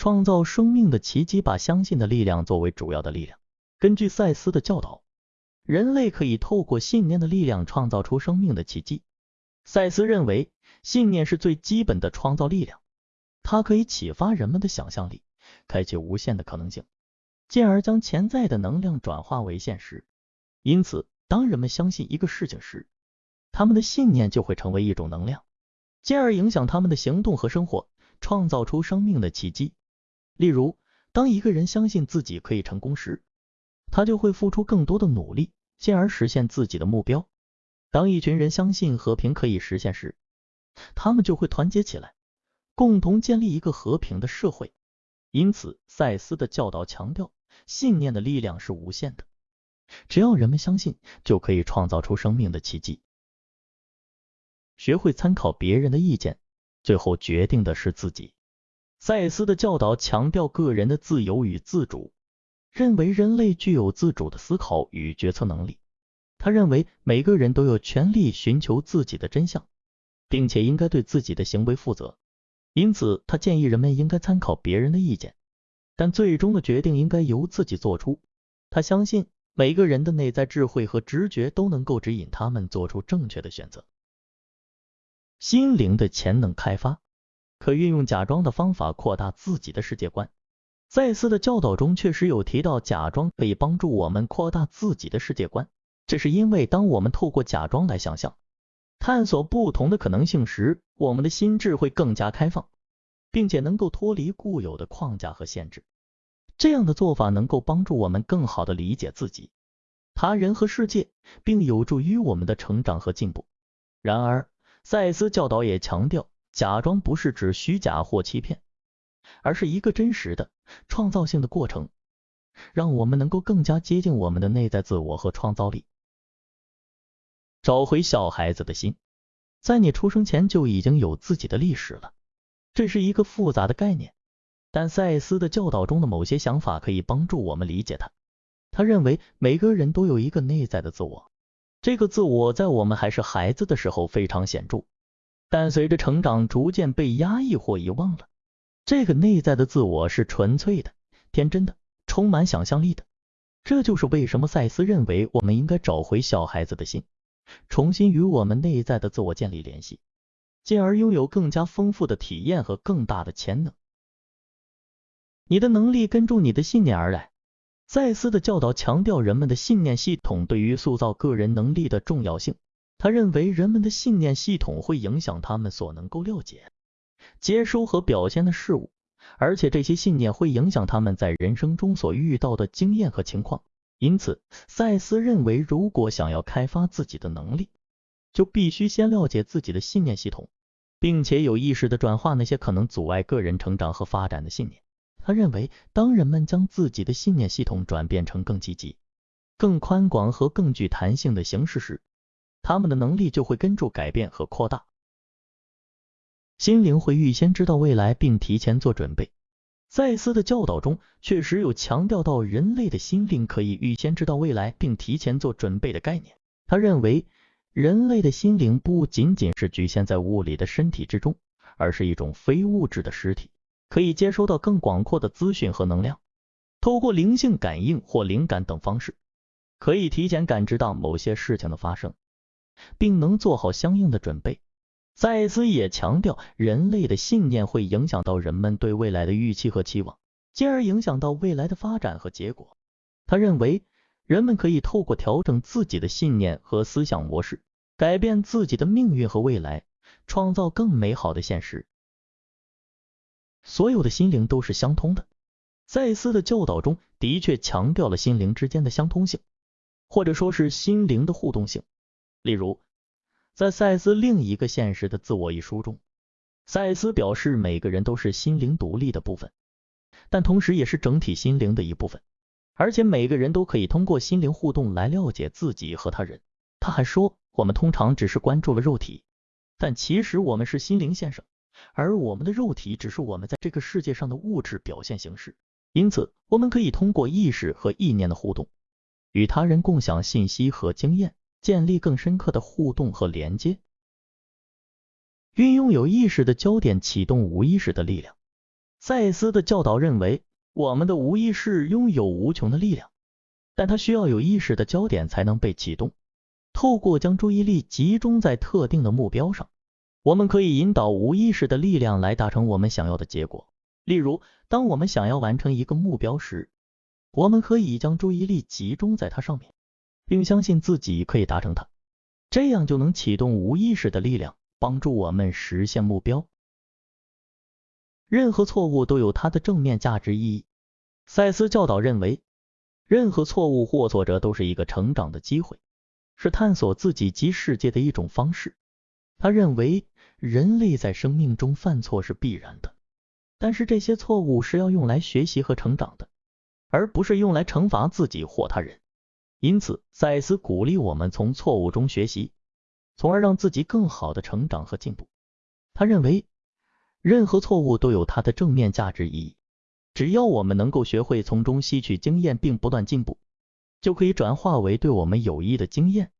创造生命的奇迹，把相信的力量作为主要的力量。根据赛斯的教导，人类可以透过信念的力量创造出生命的奇迹。赛斯认为，信念是最基本的创造力量，它可以启发人们的想象力，开启无限的可能性，进而将潜在的能量转化为现实。因此，当人们相信一个事情时，他们的信念就会成为一种能量，进而影响他们的行动和生活，创造出生命的奇迹。例如，当一个人相信自己可以成功时，他就会付出更多的努力，进而实现自己的目标。当一群人相信和平可以实现时，他们就会团结起来，共同建立一个和平的社会。因此，赛斯的教导强调，信念的力量是无限的，只要人们相信，就可以创造出生命的奇迹。学会参考别人的意见，最后决定的是自己。赛斯的教导强调个人的自由与自主，认为人类具有自主的思考与决策能力。他认为每个人都有权利寻求自己的真相，并且应该对自己的行为负责。因此，他建议人们应该参考别人的意见，但最终的决定应该由自己做出。他相信每个人的内在智慧和直觉都能够指引他们做出正确的选择。心灵的潜能开发，可运用假装的方法扩大自己的世界观。赛斯的教导中确实有提到，假装可以帮助我们扩大自己的世界观。这是因为，当我们透过假装来想象、探索不同的可能性时，我们的心智会更加开放，并且能够脱离固有的框架和限制。这样的做法能够帮助我们更好的理解自己、他人和世界，并有助于我们的成长和进步。然而，赛斯教导也强调，假装不是指虚假或欺骗，而是一个真实的、创造性的过程，让我们能够更加接近我们的内在自我和创造力。找回小孩子的心，在你出生前就已经有自己的历史了。这是一个复杂的概念，但赛斯的教导中的某些想法可以帮助我们理解它。他认为每个人都有一个内在的自我，这个自我在我们还是孩子的时候非常显著，但随着成长逐渐被压抑或遗忘了。这个内在的自我是纯粹的、天真的、充满想象力的。这就是为什么赛斯认为我们应该找回小孩子的心。重新与我们内在的自我建立联系，进而拥有更加丰富的体验和更大的潜能。你的能力跟住你的信念而来。赛斯的教导强调人们的信念系统对于塑造个人能力的重要性。他认为人们的信念系统会影响他们所能够了解、接收和表现的事物，而且这些信念会影响他们在人生中所遇到的经验和情况。因此，赛斯认为，如果想要开发自己的能力，就必须先了解自己的信念系统，并且有意识的转化那些可能阻碍个人成长和发展的信念。他认为，当人们将自己的信念系统转变成更积极、更宽广和更具弹性的形式时，他们的能力就会跟着改变和扩大。心灵会预先知道未来，并提前做准备。赛斯的教导中确实有强调到人类的心灵可以预先知道未来并提前做准备的概念。他认为人类的心灵不仅仅是局限在物理的身体之中，而是一种非物质的实体，可以接收到更广阔的资讯和能量，透过灵性感应或灵感等方式，可以提前感知到某些事情的发生，并能做好相应的准备。赛斯也强调，人类的信念会影响到人们对未来的预期和期望，进而影响到未来的发展和结果。他认为，人们可以透过调整自己的信念和思想模式，改变自己的命运和未来，创造更美好的现实。所有的心灵都是相通的。赛斯的教导中的确强调了心灵之间的相通性，或者说是心灵的互动性。例如，在赛斯另一个现实的自我一书中，赛斯表示每个人都是心灵独立的部分，但同时也是整体心灵的一部分，而且每个人都可以通过心灵互动来了解自己和他人。他还说，我们通常只是关注了肉体，但其实我们是心灵先生，而我们的肉体只是我们在这个世界上的物质表现形式。因此，我们可以通过意识和意念的互动，与他人共享信息和经验。建立更深刻的互动和连接，运用有意识的焦点启动无意识的力量。赛斯的教导认为，我们的无意识拥有无穷的力量，但它需要有意识的焦点才能被启动。透过将注意力集中在特定的目标上，我们可以引导无意识的力量来达成我们想要的结果。例如，当我们想要完成一个目标时，我们可以将注意力集中在它上面，并相信自己可以达成它，这样就能启动无意识的力量，帮助我们实现目标。任何错误都有它的正面价值意义。赛斯教导认为，任何错误或挫折都是一个成长的机会，是探索自己及世界的一种方式。他认为，人类在生命中犯错是必然的，但是这些错误是要用来学习和成长的。而不是用来惩罚自己或他人。因此，赛斯鼓励我们从错误中学习，从而让自己更好的成长和进步。他认为，任何错误都有它的正面价值意义。只要我们能够学会从中吸取经验并不断进步，就可以转化为对我们有益的经验。